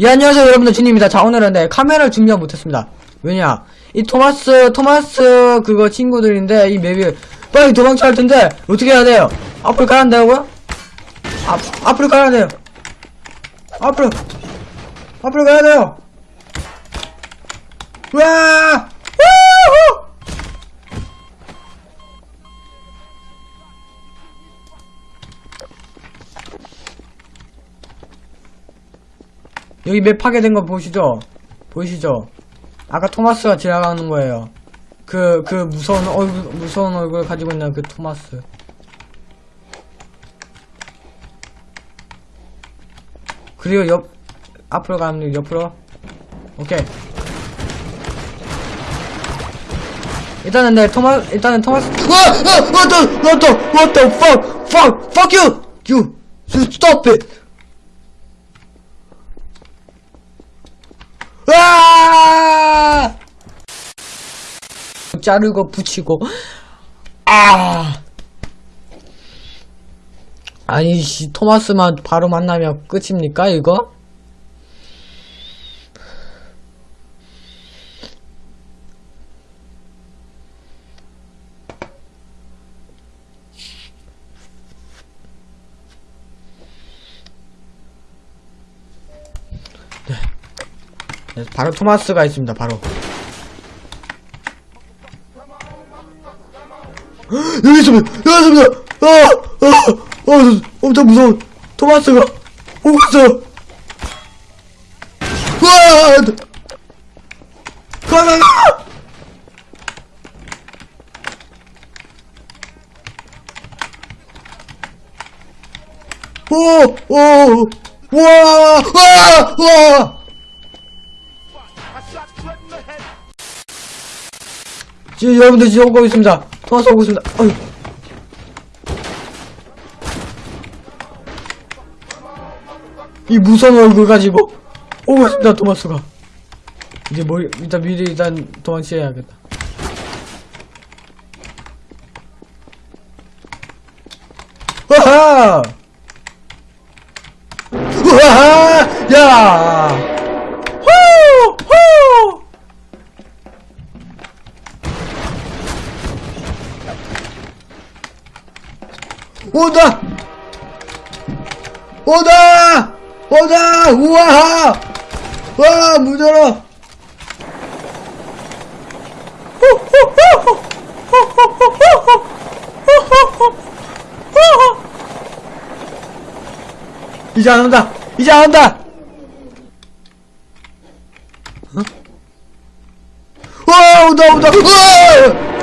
예, 안녕하세요, 여러분들. 준입니다. 자, 오늘은 네, 카메라를 준비를 못했습니다. 왜냐? 이 토마스, 토마스, 그거 친구들인데, 이 맵이 빨리 도망쳐야 할 텐데, 어떻게 해야 돼요? 앞으로 가야 한다고요? 앞, 앞으로 가야 돼요. 앞으로, 앞으로 가야 돼요. 와! 여기 맵 파괴된 거 보시죠? 보이시죠? 아까 토마스가 지나가는 거예요. 그, 그 무서운 얼굴, 무서운 얼굴 가지고 있는 그 토마스. 그리고 옆, 앞으로 가면 옆으로. 오케이. 일단은 네, 토마, 일단은 토마스. 와! 아! What the, what the, what the fuck, fuck, fuck you! You, you stop it! 아! 자르고 붙이고 아 아니 씨 토마스만 바로 만나면 끝입니까 이거? 바로 토마스가 있습니다 바로 여기 있습니다 여기 있습니다 아, 아, 아, 엄청 무서운 토마스가 오고 있어요 와 가가가 오오와와와 지금 여러분들 지금 오고 있습니다. 토마스 오고 있습니다. 어휴. 이 무서운 얼굴 가지고 오고 있습니다. 토마스가. 이제 뭐 일단 미리 일단 도망쳐야겠다. 와하! 와하! 야! 온다! 온다! 온다! 우와! 와, 문 열어! 이제 안 온다! 이제 안 온다! 어? 와, 온다, 온다! 우와!